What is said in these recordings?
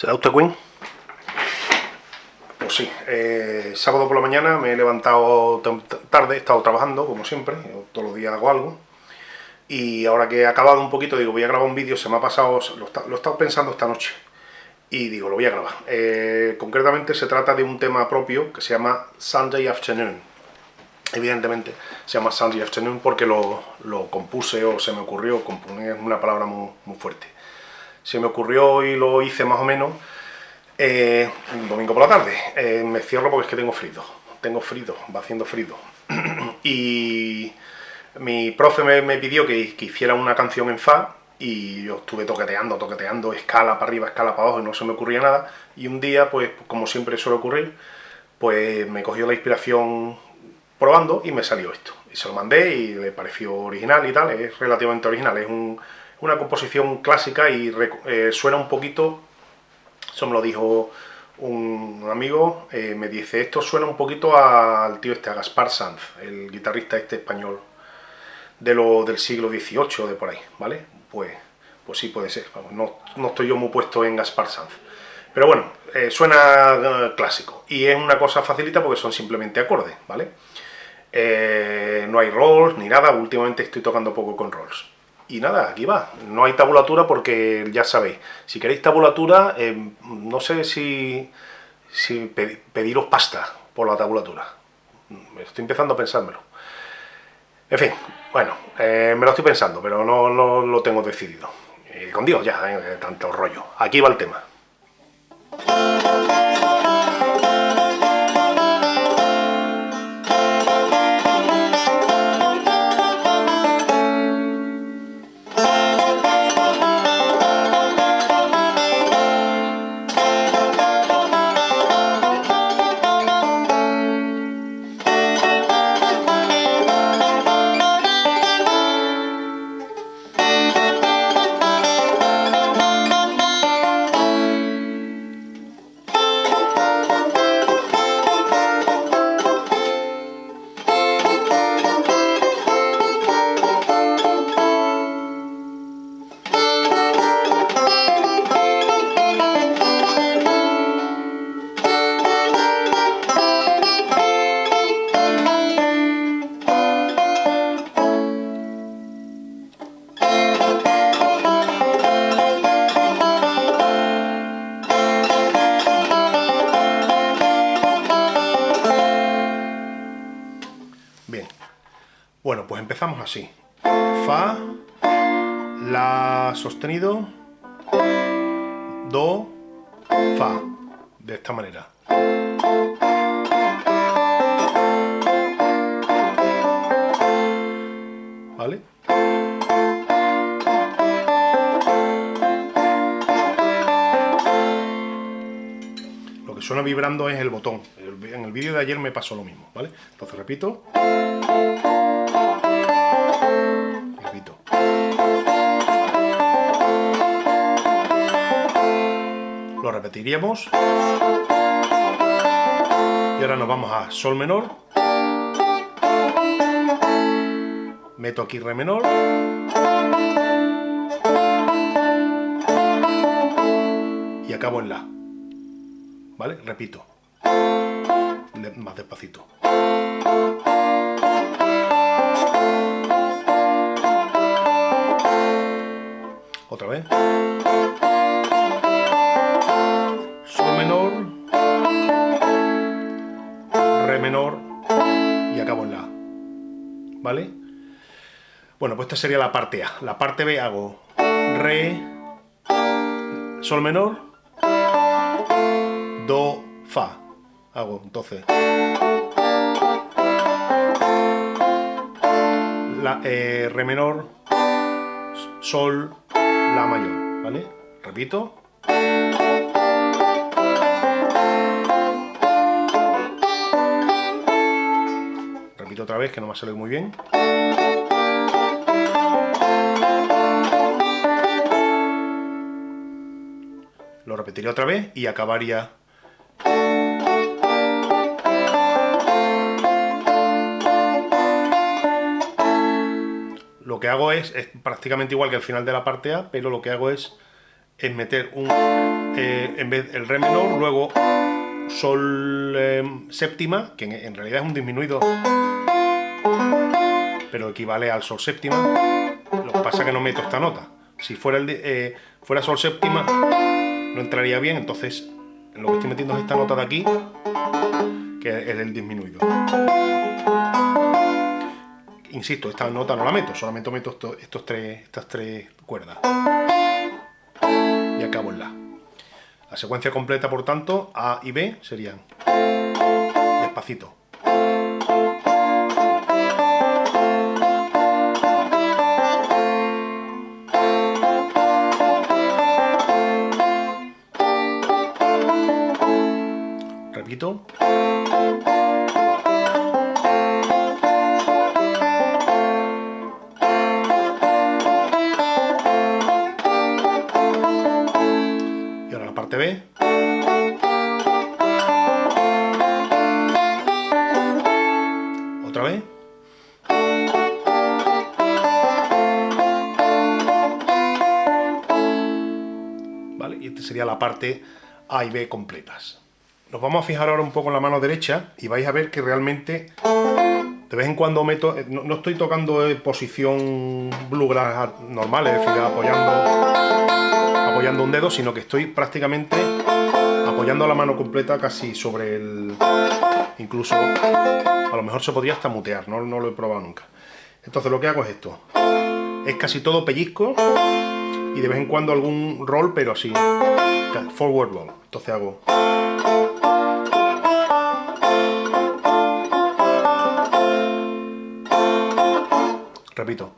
¿Será usted Queen? Pues sí, eh, sábado por la mañana me he levantado tarde, he estado trabajando, como siempre, todos los días hago algo. Y ahora que he acabado un poquito, digo, voy a grabar un vídeo, se me ha pasado, lo, he estado pensando esta noche. Y digo, lo voy a grabar. Eh, concretamente se trata de un tema propio que se llama Sunday Afternoon. Evidentemente se llama Sunday Afternoon porque lo, compuse o se me ocurrió, componer es una palabra muy, muy fuerte se me ocurrió y lo hice más o menos eh, domingo por la tarde. Eh, me cierro porque es que tengo frío, tengo frío, va haciendo frío. y mi profe me, pidió que, hiciera una canción en Fa y yo estuve toqueteando, toqueteando, escala para arriba, escala para abajo y no se me ocurría nada. Y un día, pues como siempre suele ocurrir, pues me cogió la inspiración probando y me salió esto. Y se lo mandé y le pareció original y tal, es relativamente original, es un una composición clásica y eh, suena un poquito, eso me lo dijo un amigo, eh, me dice, esto suena un poquito al tío este, a Gaspar Sanz, el guitarrista este español de lo, del siglo XVIII, de por ahí, ¿vale? Pues, pues sí puede ser, no, estoy yo muy puesto en Gaspar Sanz. Pero bueno, eh, suena clásico y es una cosa facilita porque son simplemente acordes, ¿vale? no hay rolls ni nada, últimamente estoy tocando poco con rolls. Y nada, aquí va. No hay tabulatura porque ya sabéis. Si queréis tabulatura, eh, no sé si, pediros pasta por la tabulatura. Estoy empezando a pensármelo. En fin, bueno, eh, me lo estoy pensando, pero no, lo tengo decidido. con Dios ya, eh, tanto rollo. Aquí va el tema. Bueno, pues empezamos así. Fa, La sostenido, Do, Fa. De esta manera. ¿Vale? Lo que suena vibrando es el botón. En el vídeo de ayer me pasó lo mismo, ¿vale? Entonces repito. Repetiríamos. Y ahora nos vamos a Sol menor. Meto aquí Re menor. Y acabo en La. ¿Vale? Repito. Más despacito. Otra vez. Y acabo en La. ¿Vale? Bueno, pues esta sería la parte A. La parte B hago Re, Sol menor, Do, Fa. Hago entonces la, eh, Re menor, Sol, La mayor, ¿vale? Repito. Otra vez que no me ha salido muy bien. Lo repetiré otra vez y acabaría lo que hago es, es prácticamente igual que al final de la parte A, pero lo que hago es, es meter un eh, en vez el re menor, luego sol em, séptima, que en, realidad es un disminuido, pero equivale al sol séptima. Lo que pasa es que no meto esta nota. Si fuera, el eh, fuera sol séptima, no entraría bien, entonces lo que estoy metiendo es esta nota de aquí, que es el disminuido. Insisto, esta nota no la meto, solamente meto estos tres, estas tres cuerdas. Y acabo en La. La secuencia completa, por tanto, A y B serían despacito. Repito. Otra vez. ¿Vale? Y esta sería la parte A y B completas. Nos vamos a fijar ahora un poco en la mano derecha y vais a ver que realmente de vez en cuando meto, eh, no, estoy tocando en posición bluegrass normal, es decir, apoyando, apoyando un dedo, sino que estoy prácticamente apoyando la mano completa casi sobre el... incluso a lo mejor se podría hasta mutear, no, no lo he probado nunca. Entonces lo que hago es esto, es casi todo pellizco y de vez en cuando algún roll, pero así, forward roll. Entonces hago... Repito.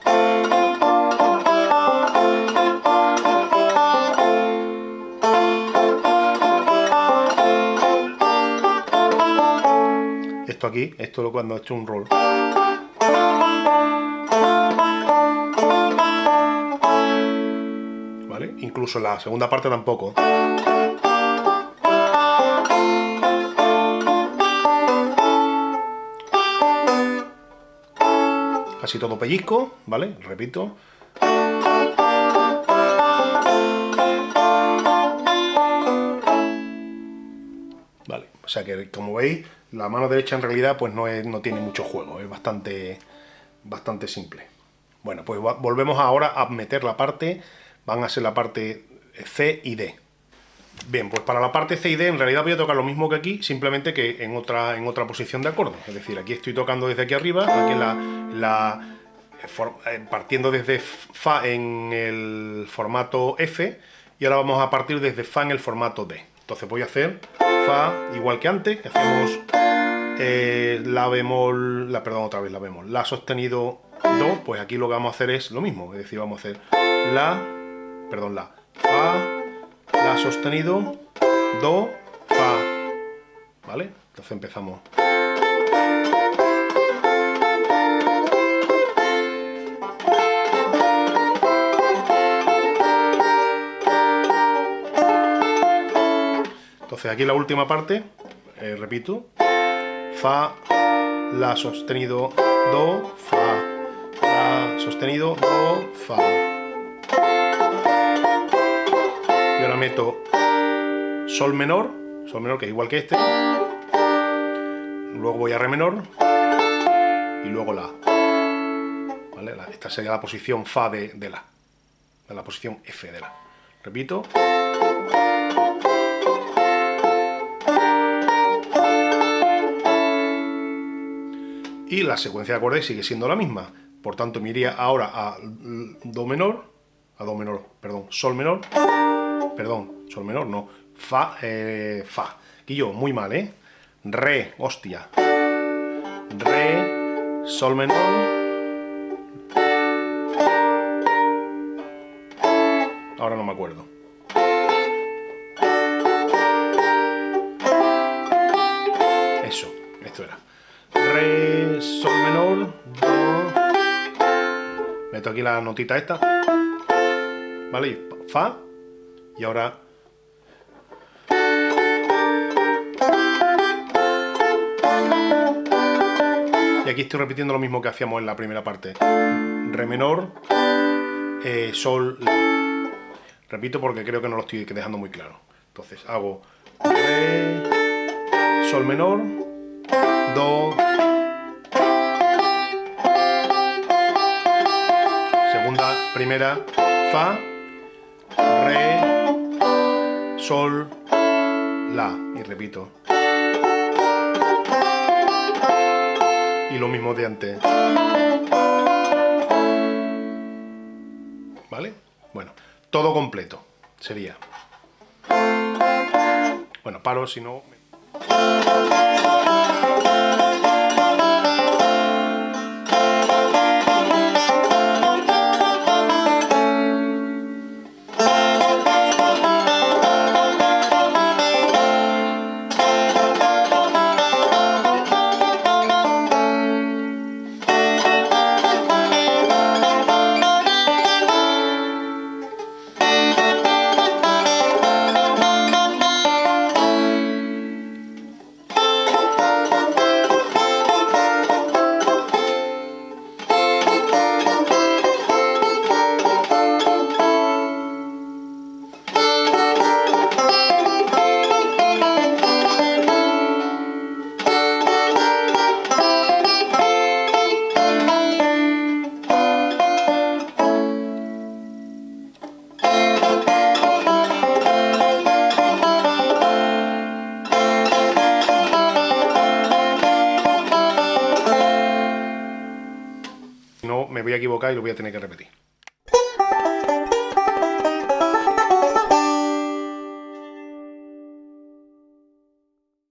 Esto aquí, esto es cuando he hecho un roll. ¿Vale? Incluso la segunda parte tampoco. Así todo pellizco, ¿vale? Repito. Vale, o sea que como veis, la mano derecha en realidad pues no, no tiene mucho juego, es bastante, bastante simple. Bueno, pues volvemos ahora a meter la parte, van a ser la parte C y D. Bien, pues para la parte C y D en realidad voy a tocar lo mismo que aquí, simplemente que en otra, en otra posición de acorde. Es decir, aquí estoy tocando desde aquí arriba, aquí la, la eh, partiendo desde Fa en el formato F, y ahora vamos a partir desde Fa en el formato D. Entonces voy a hacer Fa igual que antes, que hacemos eh, La bemol, la, perdón, otra vez La bemol, La sostenido Do, pues aquí lo que vamos a hacer es lo mismo, es decir, vamos a hacer La, perdón, La, Fa, sostenido, Do, Fa. ¿Vale? Entonces empezamos. Entonces aquí la última parte, eh, repito, Fa, La sostenido, Do, Fa, La sostenido, Do, Fa. Meto sol menor, sol menor que es igual que este, luego voy a re menor y luego la. ¿Vale? esta sería la posición fa de, la, la posición f de la. Repito. Y la secuencia de acordes sigue siendo la misma. Por tanto, me iría ahora a do menor, a do menor, perdón, sol menor, perdón, sol menor, no, fa, eh, fa. Yo, muy mal, ¿eh? Re, hostia. Re, sol menor. Ahora no me acuerdo. Eso, esto era. Re, sol menor, do. Meto aquí la notita esta. ¿Vale? Fa, y ahora... Y aquí estoy repitiendo lo mismo que hacíamos en la primera parte. Re menor, eh, sol. Repito porque creo que no lo estoy dejando muy claro. Entonces hago Re, Sol menor, Do, segunda, primera, Fa, Re, Sol, La, y repito. Y lo mismo de antes. ¿Vale? Bueno, todo completo sería. Bueno, paro si no... equivocar y lo voy a tener que repetir.